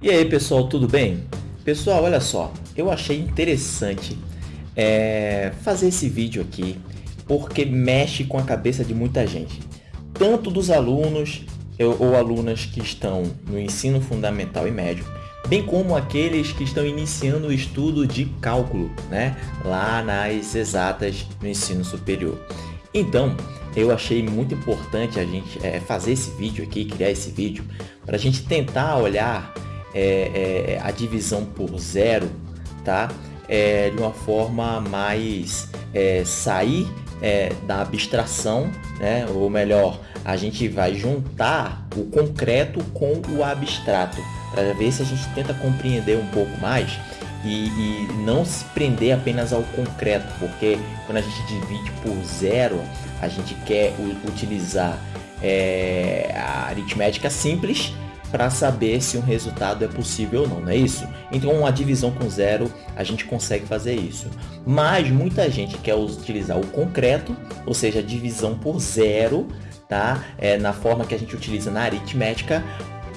E aí pessoal, tudo bem? Pessoal, olha só, eu achei interessante é, fazer esse vídeo aqui porque mexe com a cabeça de muita gente, tanto dos alunos ou alunas que estão no ensino fundamental e médio, bem como aqueles que estão iniciando o estudo de cálculo, né, lá nas exatas no ensino superior. Então, eu achei muito importante a gente é, fazer esse vídeo aqui, criar esse vídeo, para a gente tentar olhar é, é, a divisão por zero, tá? É, de uma forma mais é, sair é, da abstração, né? ou melhor, a gente vai juntar o concreto com o abstrato, para ver se a gente tenta compreender um pouco mais e, e, não se prender apenas ao concreto, porque quando a gente divide por zero, a gente quer utilizar é, a aritmética simples para saber se um resultado é possível ou não, não é isso? Então, a divisão com zero, a gente consegue fazer isso. Mas muita gente quer utilizar o concreto, ou seja, divisão por zero, tá? É, na forma que a gente utiliza na aritmética,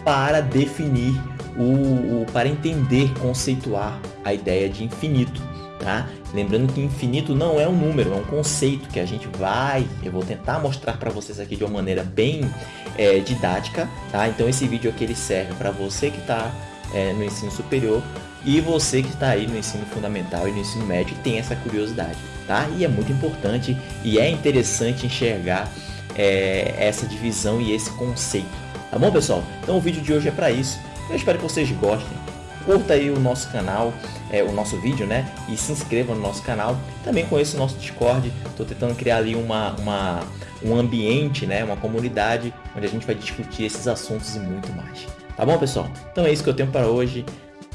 para definir, o, o para entender, conceituar a ideia de infinito. Tá? Lembrando que infinito não é um número, é um conceito que a gente vai, eu vou tentar mostrar para vocês aqui de uma maneira bem é, didática, tá? Então esse vídeo aqui ele serve para você que está é, no ensino superior e você que está aí no ensino fundamental e no ensino médio tem essa curiosidade, tá? E é muito importante e é interessante enxergar é, essa divisão e esse conceito, tá bom pessoal? Então o vídeo de hoje é para isso, eu espero que vocês gostem curta aí o nosso canal, é, o nosso vídeo, né? E se inscreva no nosso canal. Também conheça o nosso Discord. Estou tentando criar ali uma, uma, um ambiente, né? Uma comunidade onde a gente vai discutir esses assuntos e muito mais. Tá bom, pessoal? Então é isso que eu tenho para hoje.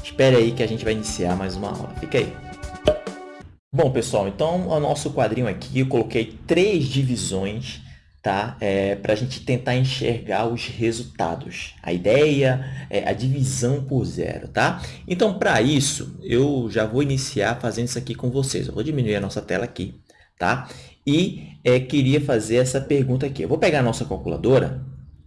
Espere aí que a gente vai iniciar mais uma aula. Fica aí. Bom, pessoal, então o nosso quadrinho aqui eu coloquei três divisões tá? É, para a gente tentar enxergar os resultados, a ideia, é, a divisão por zero, tá? Então, para isso, eu já vou iniciar fazendo isso aqui com vocês. Eu vou diminuir a nossa tela aqui, tá? E é, queria fazer essa pergunta aqui. Eu vou pegar a nossa calculadora,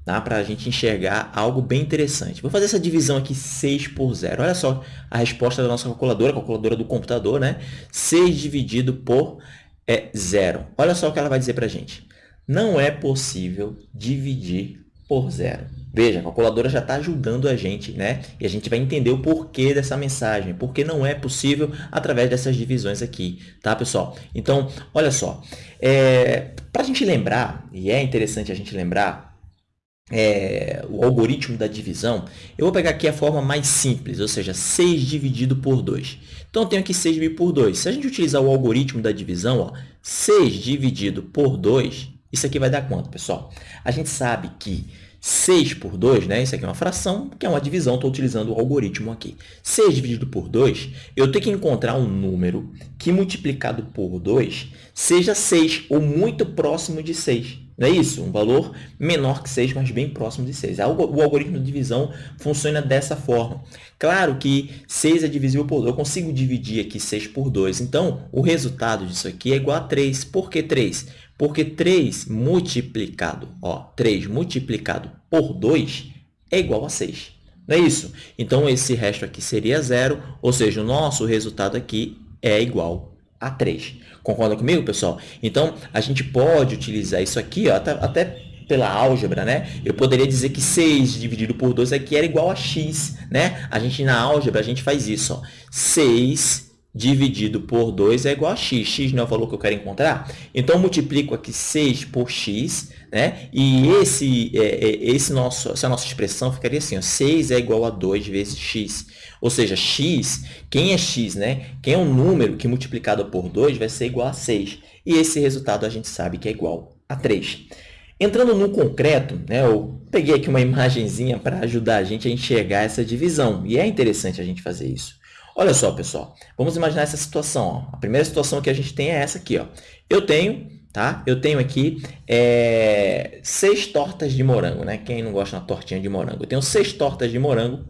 tá? Para a gente enxergar algo bem interessante. Vou fazer essa divisão aqui 6 por zero. Olha só a resposta da nossa calculadora, calculadora do computador, né? 6 dividido por é, zero. Olha só o que ela vai dizer para a gente não é possível dividir por zero. Veja, a calculadora já está ajudando a gente, né? E a gente vai entender o porquê dessa mensagem, porque não é possível através dessas divisões aqui, tá, pessoal? Então, olha só, é, para a gente lembrar, e é interessante a gente lembrar, é, o algoritmo da divisão, eu vou pegar aqui a forma mais simples, ou seja, 6 dividido por 2. Então, eu tenho aqui 6 dividido por 2. Se a gente utilizar o algoritmo da divisão, ó, 6 dividido por 2, isso aqui vai dar quanto, pessoal? A gente sabe que 6 por 2, né? Isso aqui é uma fração, que é uma divisão, estou utilizando o algoritmo aqui. 6 dividido por 2, eu tenho que encontrar um número que multiplicado por 2 seja 6 ou muito próximo de 6. Não é isso? Um valor menor que 6, mas bem próximo de 6. O algoritmo de divisão funciona dessa forma. Claro que 6 é divisível por 2. Eu consigo dividir aqui 6 por 2. Então, o resultado disso aqui é igual a 3. Por que 3? Porque 3 multiplicado, ó, 3 multiplicado por 2 é igual a 6. Não é isso? Então, esse resto aqui seria zero, ou seja, o nosso resultado aqui é igual a 3. Concorda comigo, pessoal? Então, a gente pode utilizar isso aqui, ó, até, pela álgebra, né? Eu poderia dizer que 6 dividido por 2 aqui era igual a x, né? A gente, na álgebra, a gente faz isso, ó. 6 dividido por 2 é igual a x. x não é o valor que eu quero encontrar? Então, multiplico aqui 6 por x, né? E esse, é, é, esse nosso, essa nossa expressão ficaria assim, ó, 6 é igual a 2 vezes x. Ou seja, x, quem é x, né? Quem é um número que multiplicado por 2 vai ser igual a 6. E esse resultado a gente sabe que é igual a 3. Entrando no concreto, né, eu peguei aqui uma imagenzinha para ajudar a gente a enxergar essa divisão. E é interessante a gente fazer isso. Olha só, pessoal, vamos imaginar essa situação. Ó. A primeira situação que a gente tem é essa aqui. Ó. Eu tenho, tá? Eu tenho aqui é, seis tortas de morango, né? Quem não gosta de uma tortinha de morango? Eu tenho seis tortas de morango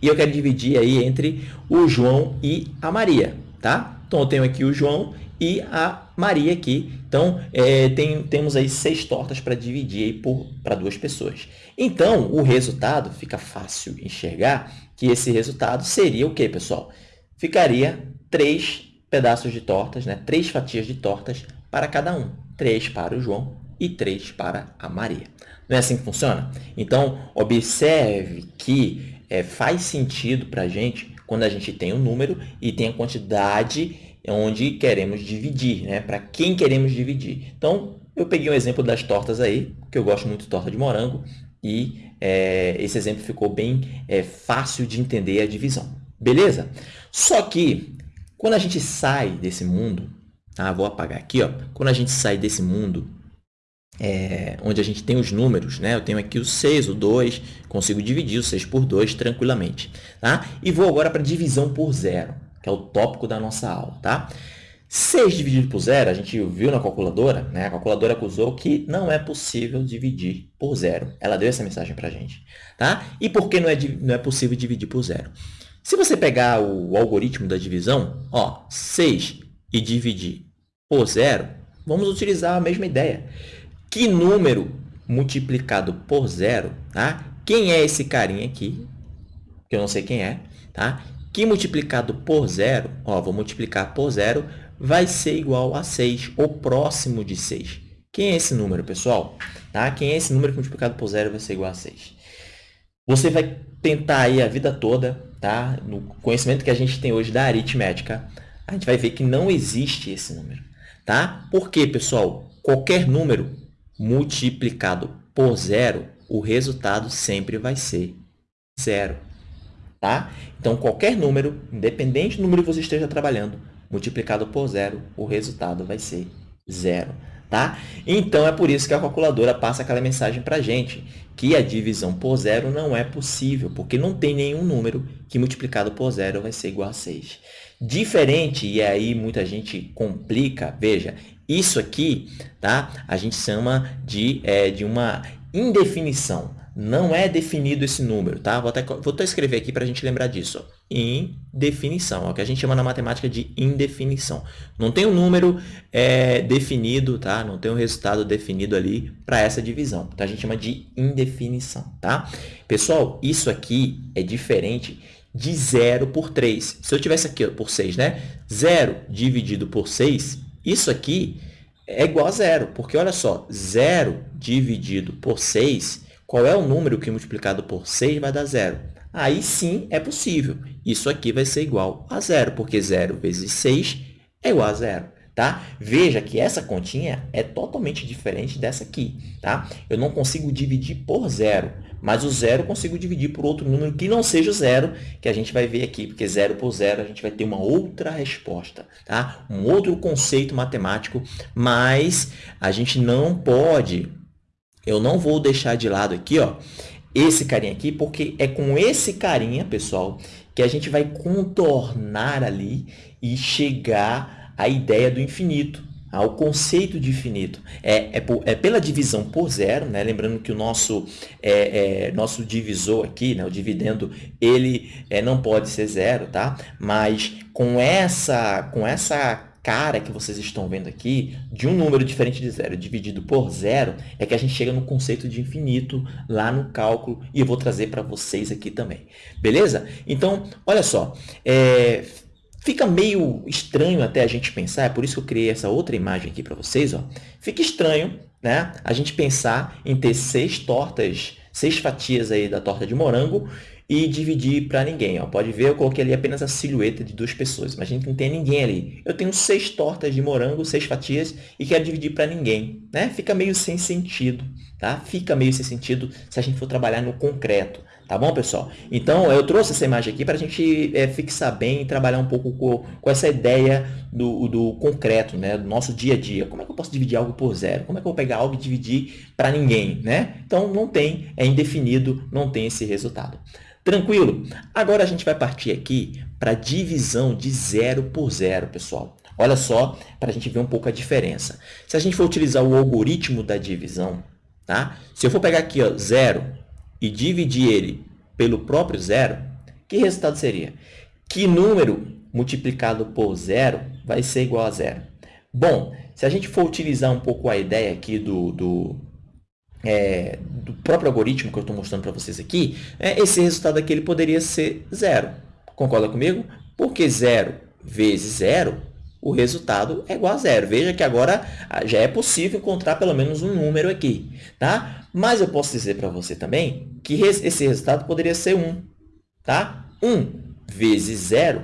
e eu quero dividir aí entre o João e a Maria, tá? Então, eu tenho aqui o João e a Maria aqui. Então, é, tem, temos aí seis tortas para dividir para duas pessoas. Então, o resultado, fica fácil enxergar que esse resultado seria o quê, pessoal? Ficaria três pedaços de tortas, né? três fatias de tortas para cada um. Três para o João e três para a Maria. Não é assim que funciona? Então, observe que é, faz sentido para a gente quando a gente tem um número e tem a quantidade onde queremos dividir, né? Para quem queremos dividir. Então, eu peguei um exemplo das tortas aí, que eu gosto muito de torta de morango, e é, esse exemplo ficou bem é, fácil de entender a divisão. Beleza? Só que, quando a gente sai desse mundo, tá? vou apagar aqui, ó. quando a gente sai desse mundo é, onde a gente tem os números, né? Eu tenho aqui o 6, o 2, consigo dividir o 6 por 2 tranquilamente, tá? E vou agora para divisão por zero, que é o tópico da nossa aula, tá? 6 dividido por zero, a gente viu na calculadora, né? A calculadora acusou que não é possível dividir por zero. Ela deu essa mensagem para a gente, tá? E por que não é, não é possível dividir por zero? Se você pegar o algoritmo da divisão, ó, 6 e dividir por zero, vamos utilizar a mesma ideia que número multiplicado por zero, tá? Quem é esse carinha aqui? Que eu não sei quem é, tá? Que multiplicado por zero, ó, vou multiplicar por zero, vai ser igual a 6, ou próximo de 6. Quem é esse número, pessoal? Tá? Quem é esse número que multiplicado por zero vai ser igual a 6? Você vai tentar aí a vida toda, tá? No conhecimento que a gente tem hoje da aritmética, a gente vai ver que não existe esse número, tá? Por quê, pessoal? Qualquer número multiplicado por zero, o resultado sempre vai ser zero. Tá? Então, qualquer número, independente do número que você esteja trabalhando, multiplicado por zero, o resultado vai ser zero. Tá? Então, é por isso que a calculadora passa aquela mensagem para a gente, que a divisão por zero não é possível, porque não tem nenhum número que multiplicado por zero vai ser igual a 6. Diferente, e aí muita gente complica, veja, isso aqui, tá? A gente chama de, é, de uma indefinição. Não é definido esse número, tá? Vou até, vou até escrever aqui para a gente lembrar disso. Indefinição, é o que a gente chama na matemática de indefinição. Não tem um número é, definido, tá? Não tem um resultado definido ali para essa divisão. Então, a gente chama de indefinição, tá? Pessoal, isso aqui é diferente de 0 por 3. Se eu tivesse aqui por 6, né? 0 dividido por 6 isso aqui é igual a zero, porque olha só, zero dividido por 6, qual é o número que multiplicado por 6 vai dar zero? Aí sim é possível. Isso aqui vai ser igual a zero, porque zero vezes 6 é igual a zero. Tá? Veja que essa continha é totalmente diferente dessa aqui. Tá? Eu não consigo dividir por zero, mas o zero eu consigo dividir por outro número que não seja zero, que a gente vai ver aqui, porque zero por zero a gente vai ter uma outra resposta, tá? um outro conceito matemático, mas a gente não pode, eu não vou deixar de lado aqui, ó, esse carinha aqui, porque é com esse carinha, pessoal, que a gente vai contornar ali e chegar à ideia do infinito ao conceito de infinito. É, é, por, é, pela divisão por zero, né? lembrando que o nosso, é, é, nosso divisor aqui, né? o dividendo, ele é, não pode ser zero, tá? mas com essa, com essa cara que vocês estão vendo aqui, de um número diferente de zero dividido por zero, é que a gente chega no conceito de infinito lá no cálculo, e eu vou trazer para vocês aqui também. Beleza? Então, olha só, é, Fica meio estranho até a gente pensar, é por isso que eu criei essa outra imagem aqui para vocês. Ó. Fica estranho né, a gente pensar em ter seis tortas, seis fatias aí da torta de morango e dividir para ninguém. Ó. Pode ver, eu coloquei ali apenas a silhueta de duas pessoas. Imagina que não tem ninguém ali. Eu tenho seis tortas de morango, seis fatias, e quero dividir para ninguém. Né? Fica meio sem sentido. Tá? Fica meio sem sentido se a gente for trabalhar no concreto. Tá bom, pessoal? Então, eu trouxe essa imagem aqui para a gente é, fixar bem e trabalhar um pouco com, com essa ideia do, do concreto, né? do nosso dia a dia. Como é que eu posso dividir algo por zero? Como é que eu vou pegar algo e dividir para ninguém? Né? Então, não tem, é indefinido, não tem esse resultado. Tranquilo? Agora a gente vai partir aqui para divisão de zero por zero, pessoal. Olha só, para a gente ver um pouco a diferença. Se a gente for utilizar o algoritmo da divisão, tá? se eu for pegar aqui ó, zero e dividir ele pelo próprio zero, que resultado seria? Que número multiplicado por zero vai ser igual a zero? Bom, se a gente for utilizar um pouco a ideia aqui do, do, é, do próprio algoritmo que eu estou mostrando para vocês aqui, é, esse resultado aqui ele poderia ser zero. Concorda comigo? Porque zero vezes zero, o resultado é igual a zero. Veja que agora ah, já é possível encontrar pelo menos um número aqui. Tá? Mas eu posso dizer para você também que esse resultado poderia ser 1. Tá? 1 vezes zero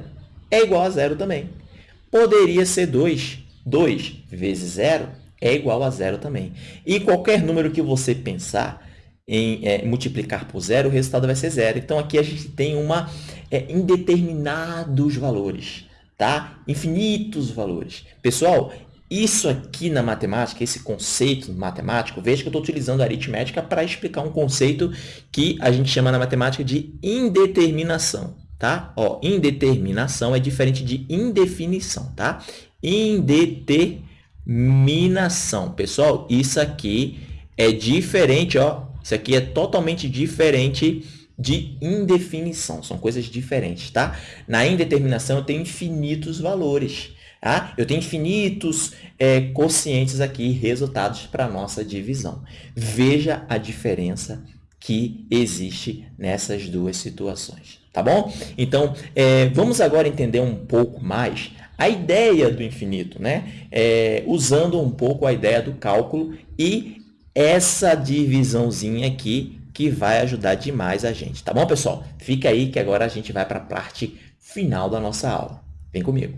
é igual a zero também. Poderia ser 2. 2 vezes zero é igual a zero também. E qualquer número que você pensar em é, multiplicar por zero, o resultado vai ser zero. Então, aqui a gente tem uma é, indeterminados valores, tá? Infinitos valores. Pessoal, isso aqui na matemática, esse conceito matemático, veja que eu estou utilizando a aritmética para explicar um conceito que a gente chama na matemática de indeterminação, tá? Ó, indeterminação é diferente de indefinição, tá? Indeterminação. Pessoal, isso aqui é diferente, ó. Isso aqui é totalmente diferente de indefinição. São coisas diferentes, tá? Na indeterminação, eu tenho infinitos valores. Tá? Eu tenho infinitos é, quocientes aqui, resultados para a nossa divisão. Veja a diferença que existe nessas duas situações, tá bom? Então, é, vamos agora entender um pouco mais a ideia do infinito, né? É, usando um pouco a ideia do cálculo e essa divisãozinha aqui que vai ajudar demais a gente, tá bom, pessoal? Fica aí que agora a gente vai para a parte final da nossa aula. Vem comigo.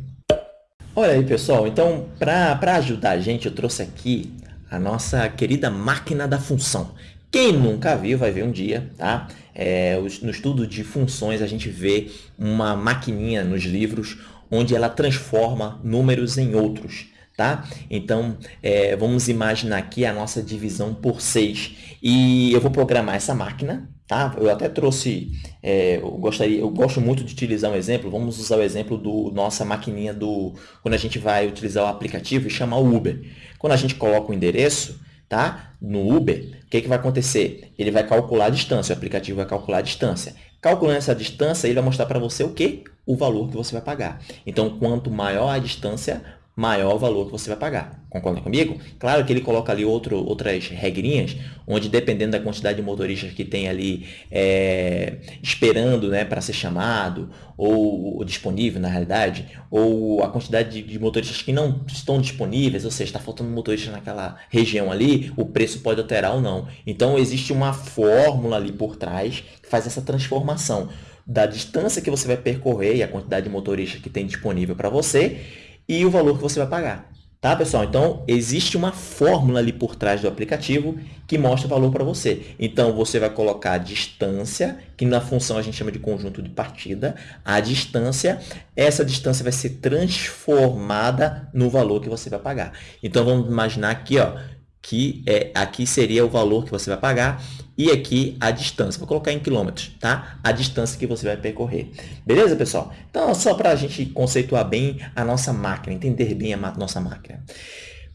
Olha aí, pessoal. Então, para ajudar a gente, eu trouxe aqui a nossa querida máquina da função. Quem nunca viu, vai ver um dia, tá? É, no estudo de funções, a gente vê uma maquininha nos livros onde ela transforma números em outros. Tá? Então, é, vamos imaginar aqui a nossa divisão por 6. E eu vou programar essa máquina. Tá? Eu até trouxe, é, eu, gostaria, eu gosto muito de utilizar um exemplo. Vamos usar o exemplo do nossa maquininha do quando a gente vai utilizar o aplicativo e chamar o Uber. Quando a gente coloca o endereço, tá? No Uber, o que, que vai acontecer? Ele vai calcular a distância, o aplicativo vai calcular a distância. Calculando essa distância, ele vai mostrar para você o quê? O valor que você vai pagar. Então, quanto maior a distância, maior o valor que você vai pagar. Concorda comigo? Claro que ele coloca ali outro, outras regrinhas, onde dependendo da quantidade de motoristas que tem ali é, esperando né, para ser chamado, ou, ou, disponível na realidade, ou a quantidade de, de, motoristas que não estão disponíveis, ou seja, está faltando motoristas naquela região ali, o preço pode alterar ou não. Então, existe uma fórmula ali por trás que faz essa transformação da distância que você vai percorrer e a quantidade de motoristas que tem disponível para você e o valor que você vai pagar. Tá, pessoal? Então, existe uma fórmula ali por trás do aplicativo que mostra o valor para você. Então, você vai colocar a distância, que na função a gente chama de conjunto de partida. A distância, essa distância vai ser transformada no valor que você vai pagar. Então, vamos imaginar aqui, ó, que é, aqui seria o valor que você vai pagar e aqui a distância. Vou colocar em quilômetros, tá? A distância que você vai percorrer. Beleza, pessoal? Então, só para a gente conceituar bem a nossa máquina, entender bem a nossa máquina.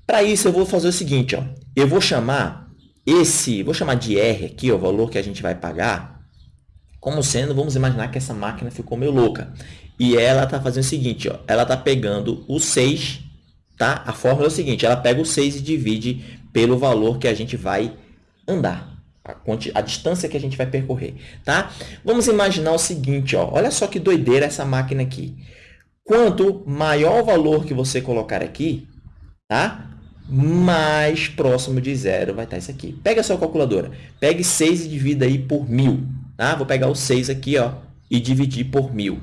Para isso, eu vou fazer o seguinte, ó. Eu vou chamar esse, vou chamar de R aqui, ó, o valor que a gente vai pagar, como sendo, vamos imaginar que essa máquina ficou meio louca. E ela está fazendo o seguinte, ó, ela está pegando o 6, tá? A fórmula é o seguinte, ela pega o 6 e divide pelo valor que a gente vai andar, a, a distância que a gente vai percorrer, tá? Vamos imaginar o seguinte, ó, olha só que doideira essa máquina aqui. Quanto maior o valor que você colocar aqui, tá? mais próximo de zero vai estar isso aqui. Pega a sua calculadora, pegue 6 e divida aí por mil. Tá? Vou pegar o 6 aqui ó, e dividir por mil.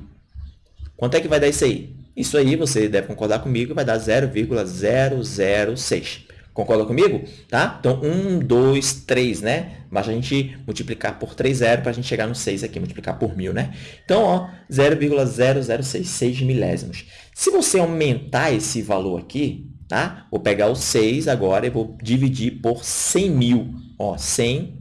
Quanto é que vai dar isso aí? Isso aí, você deve concordar comigo, vai dar 0,006. Concorda comigo? Tá? Então, 1, 2, 3, né? Basta a gente multiplicar por 3 zero para a gente chegar no 6 aqui, multiplicar por 1.000, né? Então, ó, 0,0066 milésimos. Se você aumentar esse valor aqui, tá? Vou pegar o 6 agora e vou dividir por 100 mil. Ó, 100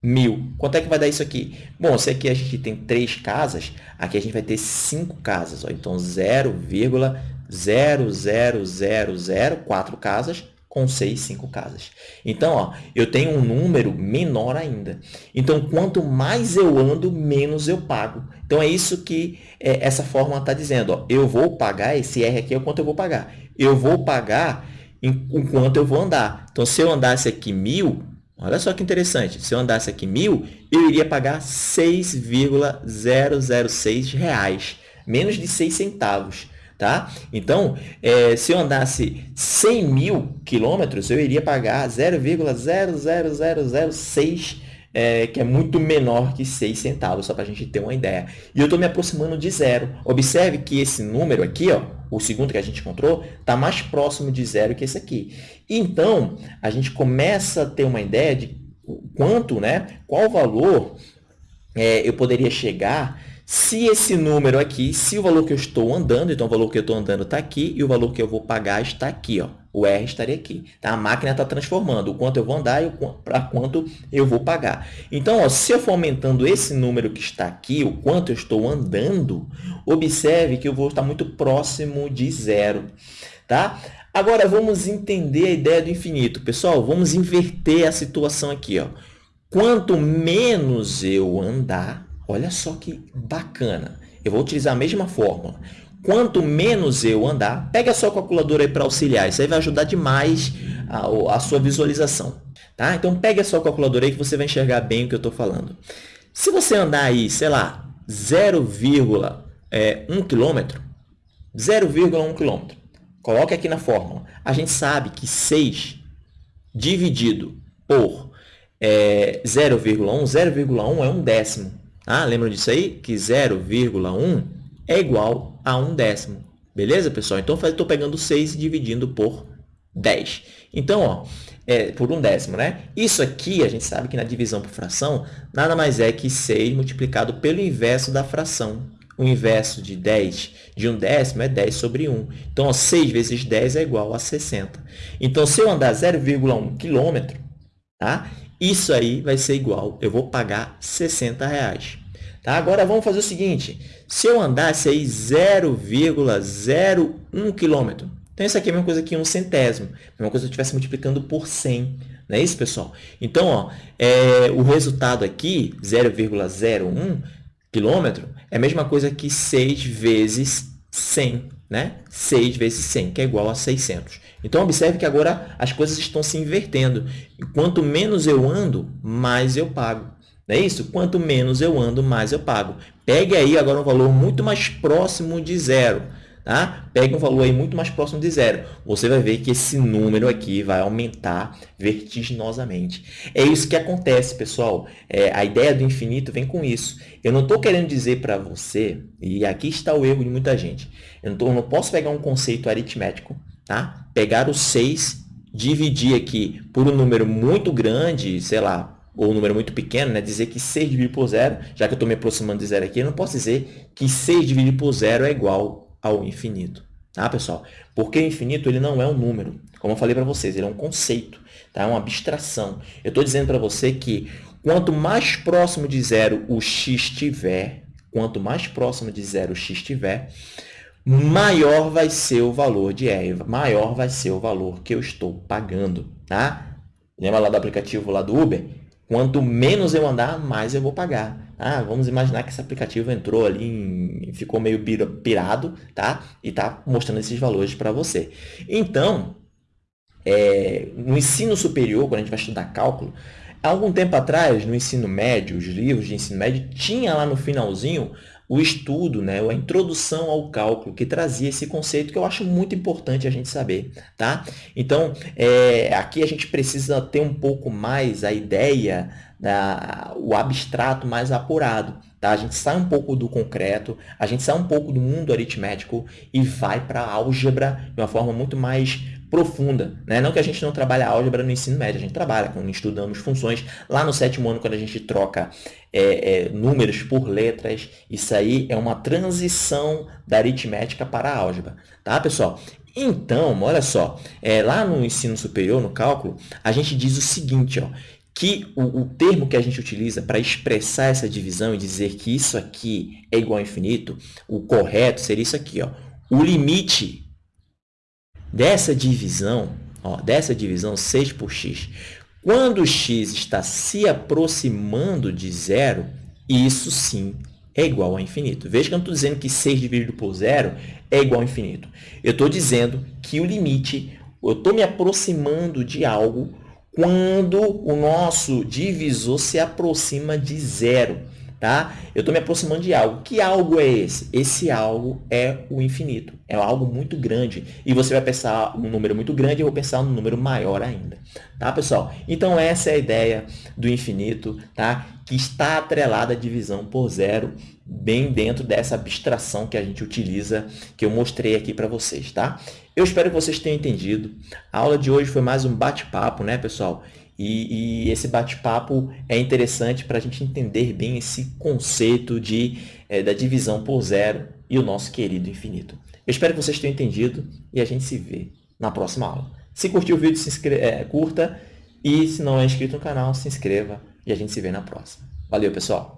mil. Quanto é que vai dar isso aqui? Bom, se aqui a gente tem 3 casas, aqui a gente vai ter 5 casas. Ó. Então, 0,00004 casas com 6, 5 casas. Então, ó, eu tenho um número menor ainda. Então, quanto mais eu ando, menos eu pago. Então, é isso que é, essa fórmula está dizendo. Ó. Eu vou pagar, esse R aqui é o quanto eu vou pagar. Eu vou pagar enquanto eu vou andar. Então, se eu andasse aqui mil, olha só que interessante, se eu andasse aqui mil, eu iria pagar 6,006 reais, menos de 6 centavos. Tá? Então, é, se eu andasse 100 mil quilômetros, eu iria pagar 0,00006 é, que é muito menor que 6 centavos, só para a gente ter uma ideia. E eu estou me aproximando de zero. Observe que esse número aqui, ó, o segundo que a gente encontrou, está mais próximo de zero que esse aqui. Então, a gente começa a ter uma ideia de quanto, né, qual valor é, eu poderia chegar se esse número aqui, se o valor que eu estou andando, então o valor que eu estou andando está aqui e o valor que eu vou pagar está aqui, ó. O R estaria aqui. Tá? A máquina está transformando o quanto eu vou andar e para quanto eu vou pagar. Então, ó, se eu for aumentando esse número que está aqui, o quanto eu estou andando, observe que eu vou estar muito próximo de zero. Tá? Agora, vamos entender a ideia do infinito. Pessoal, vamos inverter a situação aqui. Ó. Quanto menos eu andar, Olha só que bacana. Eu vou utilizar a mesma fórmula. Quanto menos eu andar, pega a sua calculadora aí para auxiliar. Isso aí vai ajudar demais a, a sua visualização. Tá? Então, pegue a sua calculadora aí que você vai enxergar bem o que eu estou falando. Se você andar aí, sei lá, 0,1 é, km, 0,1 km, coloque aqui na fórmula. A gente sabe que 6 dividido por é, 0,1, 0,1 é um décimo. Ah, lembram disso aí? Que 0,1 é igual a 1 décimo. Beleza, pessoal? Então, estou pegando 6 e dividindo por 10. Então, ó, é, por 1 décimo, né? Isso aqui, a gente sabe que na divisão por fração, nada mais é que 6 multiplicado pelo inverso da fração. O inverso de 10 de 1 décimo é 10 sobre 1. Então, ó, 6 vezes 10 é igual a 60. Então, se eu andar 0,1 km, tá? Isso aí vai ser igual, eu vou pagar 60 reais. Tá? Agora vamos fazer o seguinte, se eu andasse aí 0,01 quilômetro, então isso aqui é a mesma coisa que um centésimo, a mesma coisa se eu estivesse multiplicando por 100, não é isso, pessoal? Então, ó, é, o resultado aqui, 0,01 quilômetro, é a mesma coisa que 6 vezes 100, né? 6 vezes 100, que é igual a 600. Então, observe que agora as coisas estão se invertendo. Quanto menos eu ando, mais eu pago. Não é isso? Quanto menos eu ando, mais eu pago. Pegue aí agora um valor muito mais próximo de zero. Tá? Pegue um valor aí muito mais próximo de zero. Você vai ver que esse número aqui vai aumentar vertiginosamente. É isso que acontece, pessoal. É, a ideia do infinito vem com isso. Eu não estou querendo dizer para você, e aqui está o erro de muita gente, eu não, tô, eu não posso pegar um conceito aritmético Tá? Pegar o 6, dividir aqui por um número muito grande, sei lá, ou um número muito pequeno, né? dizer que 6 dividido por zero, já que eu estou me aproximando de zero aqui, eu não posso dizer que 6 dividido por zero é igual ao infinito. Tá, pessoal? Porque o infinito ele não é um número. Como eu falei para vocês, ele é um conceito, tá? é uma abstração. Eu estou dizendo para você que quanto mais próximo de zero o x tiver, quanto mais próximo de zero o x tiver, maior vai ser o valor de R, maior vai ser o valor que eu estou pagando, tá? Lembra lá do aplicativo lá do Uber? Quanto menos eu andar, mais eu vou pagar. Ah, vamos imaginar que esse aplicativo entrou ali, ficou meio pirado, tá? E tá mostrando esses valores para você. Então, é, no ensino superior, quando a gente vai estudar cálculo, há algum tempo atrás, no ensino médio, os livros de ensino médio, tinha lá no finalzinho o estudo, né, a introdução ao cálculo, que trazia esse conceito que eu acho muito importante a gente saber. Tá? Então, é, aqui a gente precisa ter um pouco mais a ideia, da, o abstrato mais apurado. Tá? A gente sai um pouco do concreto, a gente sai um pouco do mundo aritmético e vai para a álgebra de uma forma muito mais profunda. Né? Não que a gente não trabalhe álgebra no ensino médio, a gente trabalha quando estudamos funções. Lá no sétimo ano, quando a gente troca é, é, números por letras, isso aí é uma transição da aritmética para a álgebra. Tá, pessoal? Então, olha só, é, lá no ensino superior, no cálculo, a gente diz o seguinte, ó, que o, o termo que a gente utiliza para expressar essa divisão e dizer que isso aqui é igual a infinito, o correto seria isso aqui. Ó, o limite dessa divisão, ó, dessa divisão 6 por x. Quando x está se aproximando de zero, isso sim é igual a infinito. Veja que eu não estou dizendo que 6 dividido por zero é igual a infinito. Eu estou dizendo que o limite, eu estou me aproximando de algo quando o nosso divisor se aproxima de zero tá? Eu estou me aproximando de algo. Que algo é esse? Esse algo é o infinito. É algo muito grande. E você vai pensar um número muito grande, eu vou pensar um número maior ainda. Tá, pessoal? Então, essa é a ideia do infinito, tá? Que está atrelada à divisão por zero, bem dentro dessa abstração que a gente utiliza, que eu mostrei aqui para vocês, tá? Eu espero que vocês tenham entendido. A aula de hoje foi mais um bate-papo, né, pessoal? E, e esse bate-papo é interessante para a gente entender bem esse conceito de, é, da divisão por zero e o nosso querido infinito. Eu espero que vocês tenham entendido e a gente se vê na próxima aula. Se curtiu o vídeo, se inscreva, é, curta e se não é inscrito no canal, se inscreva e a gente se vê na próxima. Valeu, pessoal!